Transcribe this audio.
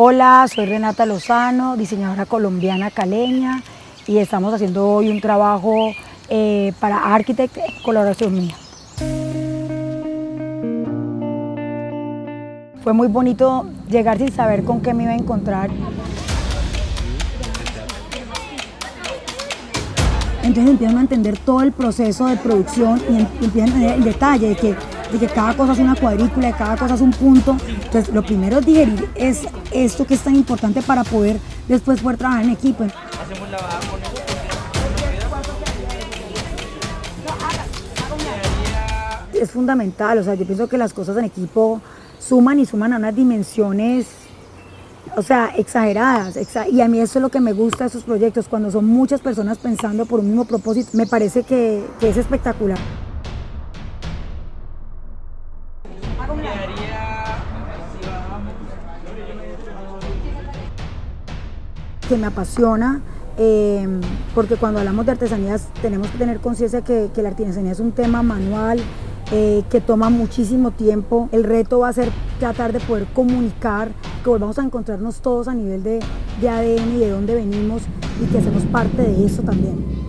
Hola, soy Renata Lozano, diseñadora colombiana caleña y estamos haciendo hoy un trabajo eh, para Architect en colaboración mía. Fue muy bonito llegar sin saber con qué me iba a encontrar. Entonces empiezan a entender todo el proceso de producción y em- empiezan a entender el detalle de que, de que cada cosa es una cuadrícula, de cada cosa es un punto. Entonces lo primero es digerir es esto que es tan importante para poder después poder trabajar en equipo. Es fundamental, o sea, yo pienso que las cosas en equipo suman y suman a unas dimensiones o sea, exageradas. exa- y a mí eso es lo que me gusta de esos proyectos, cuando son muchas personas pensando por un mismo propósito, me parece que es espectacular. Que me apasiona, eh, porque cuando hablamos de artesanías tenemos que tener conciencia que, que la artesanía es un tema manual, eh, que toma muchísimo tiempo. El reto va a ser tratar de poder comunicar, que volvamos a encontrarnos todos a nivel de, de ADN y de dónde venimos y que hacemos parte de eso también.